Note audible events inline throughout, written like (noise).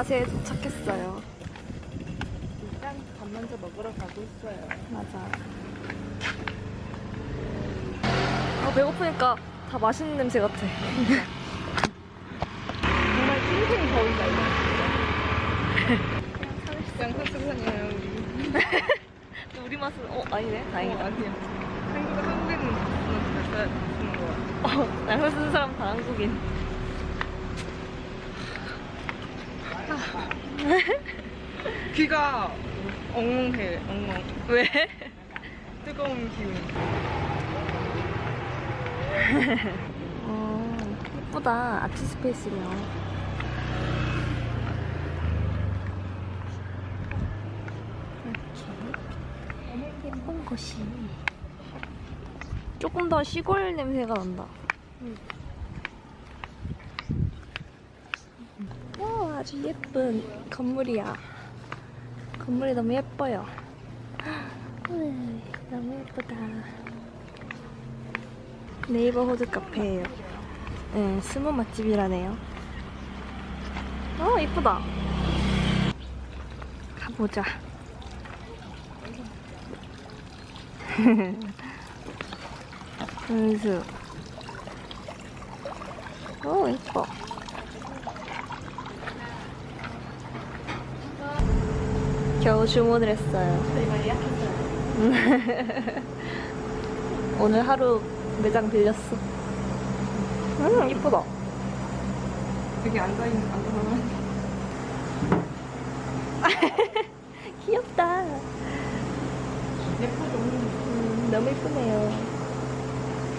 방캉화세에 도착했어요. 일단 밥 먼저 먹으러 가고 있어요. 맞아. 아, 배고프니까 다 맛있는 냄새 같아. 정말 찐생이 더운다 이거. 양산 생선이에요 (laughs) 우리. 우리 맛은, 어, 아니네. 다행이다. 어, 아니야. 한국 한국에는 진짜 쓰는 거 같아. 어, 양념 쓰는 사람 다 한국인. (laughs) 귀가 엉엉해 엉엉. 왜? (laughs) 뜨거운 기운. (laughs) 어, 예쁘다. 아트 스페이스면. 이렇게 예쁜 곳이. 조금 더 시골 냄새가 난다. 와, 아주 예쁜 건물이야. 건물이 너무 예뻐요. 음, 너무 예쁘다. 네이버 호드 카페예요. 네, 스모 맛집이라네요. 어, 이쁘다. 가보자. (laughs) 은수. 오, 이뻐. 겨우 주문을 했어요. 저희 많이 약했어요. 오늘 하루 매장 빌렸어. 음, 이쁘다. 여기 앉아 있는 앉아서 (laughs) 귀엽다. 예쁘죠. 음, 너무 이쁘네요.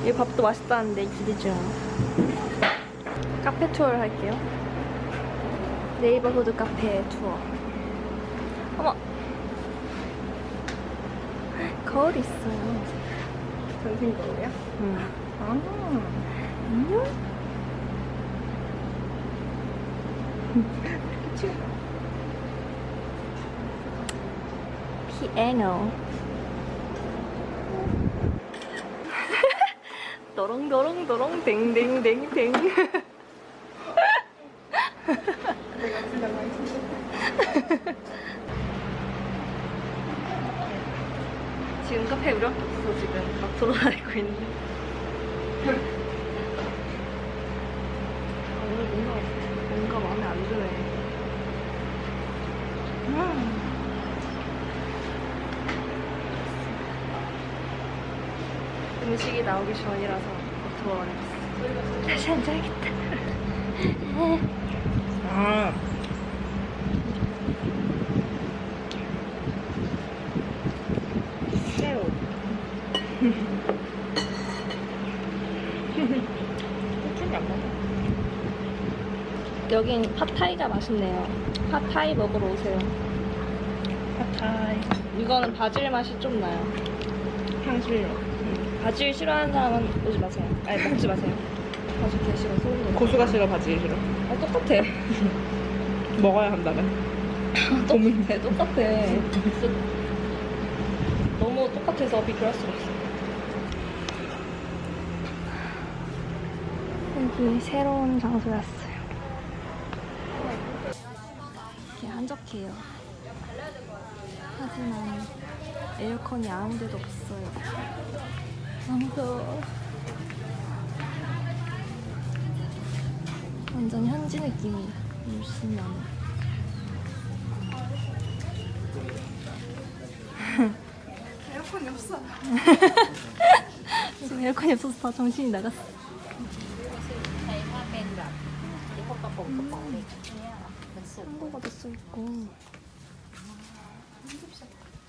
이 밥도 맛있다는데 기대 중. 카페 투어를 할게요. 네이버 후드 카페 투어. 어머! 거울 있어요. 전신 거예요? 음. 아. 안녕? 피아노. 도롱도롱도롱 댕댕댕댕. 내가 진짜 많이 (laughs) 지금 카페 우리 밖에 없어 지금 막 돌아다니고 있는데. 아, 오늘 뭔가 뭔가 마음에 안 드네. 음. 음식이 나오기 전이라서 돌아다녔어. 다시 앉아야겠다. (laughs) 아. 호주가 안 먹어. 여긴 팟타이가 맛있네요. 팟타이 먹으러 오세요. 파타이. 이거는 바질 맛이 좀 나요. 향실. 바질 싫어하는 사람은 오지 마세요. 아니 먹지 마세요. 바질 개 싫어 소름. 고수가 싫어 바지 싫어. 아 똑같아. 먹어야 한다면. (laughs) 똑같아 똑같아. 너무 똑같아서 비교할 수가 없어. 여기 새로운 장소였어요. 이렇게 한적해요. 하지만 에어컨이 아무 데도 없어요. 너무 더워. 완전 현지 느낌이 물씬 나네. 에어컨이 없어. (laughs) 지금 에어컨이 없어서 다 정신이 나갔어. 한국어도 써있고.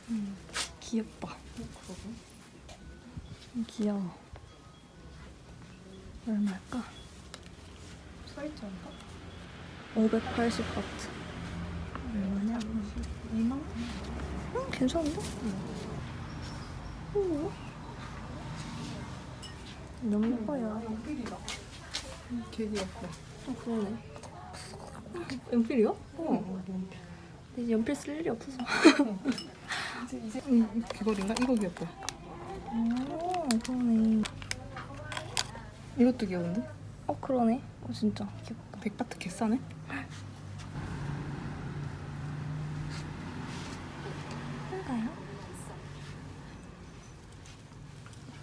음, 귀엽다. 음, 귀여워. 얼마일까? 서있잖아. 580 바트. 얼마냐? 2만 원? 음, 괜찮은데? 오. 너무 예뻐요. 연필이다. 개 귀엽다. 어, 그러네. 연필이요? 어. 근데 이제 연필 쓸 일이 없어서. 이제 이제 음, 귀걸이인가? 이거 귀엽다. 오, 그러네. 이것도 귀여운데? 어 그러네. 어 진짜 귀엽다. 백바트 개싸네? 한가요?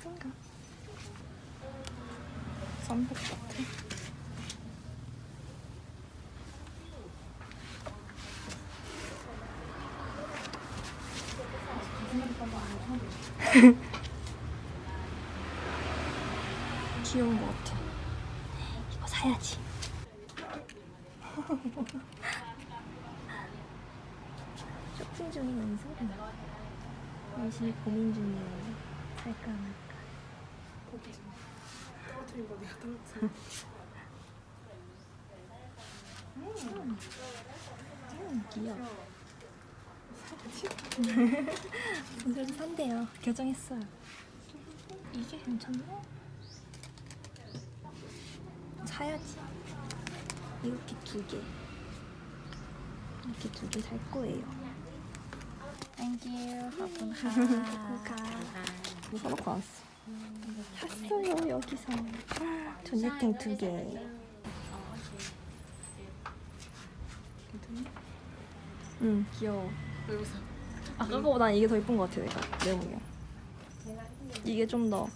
한가? 썬백 같아. (laughs) 귀여운 것 같아. 이거 사야지. (laughs) 쇼핑 중이면서 열심히 고민 중이에요. 살까 말까. 음, 음, 귀여워. 그래도 산대요. 결정했어요. 이게 괜찮나? 사야지. 이렇게 두 개. 이렇게 두 개 살 거예요. Thank you. 가. 뭐 사놓고 왔어. 샀어요 여기서. 전자탱 두 개. 응 귀여워. 아까 거보다 이게 더 예쁜 것 같아 내가 내 보기엔. 이게 좀 더.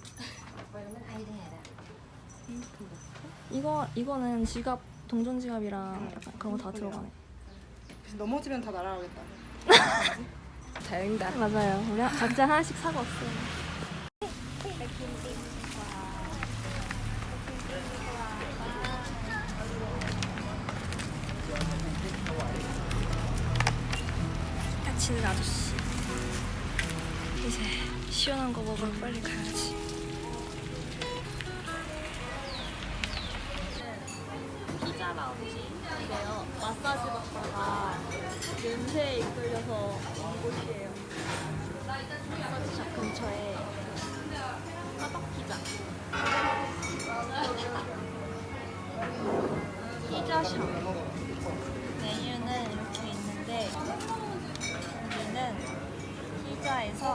이거 이거는 지갑 동전 지갑이랑 약간 그런 거 다 들어가네. 넘어지면 다 날아가겠다. (laughs) 다행이다. 맞아요. 우리 하- 각자 하나씩 사고 왔어요. 다치는 아저씨. 이제 시원한 거 먹으러 빨리 가야지. 피자 라운지. 이게요. 마사지 받다가 냄새에 이끌려서 온 곳이에요. 마사지샵 근처에 화덕피자. 피자샵.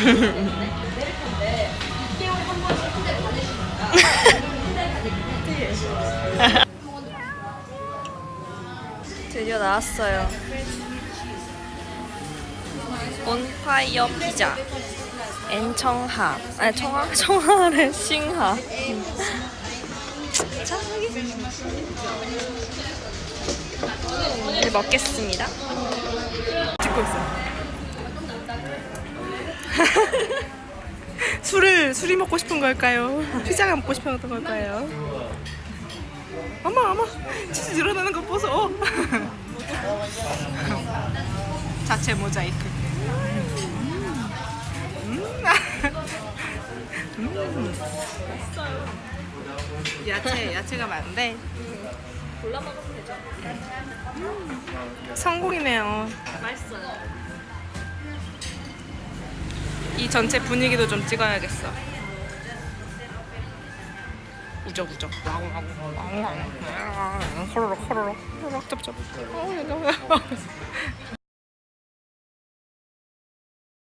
(laughs) 드디어 나왔어요. 온파이어 피자. 앤청하. 아니 청하? (laughs) 청하를 싱하. (laughs) 자 여기. 먹겠습니다. 찍고 있어. (laughs) 술을 술이 먹고 싶은 걸까요? 피자가 먹고 싶은 걸까요? 어머 어머 치즈 늘어나는 거 보소. 어. (laughs) 자체 모자이크. 음. 음. 야채 야채가 많은데 골라 먹으면 되죠. 성공이네요. 이 전체 분위기도 좀 찍어야겠어. 우적우적. 호로록 호로록 호로록 쩝쩝. 어. (laughs)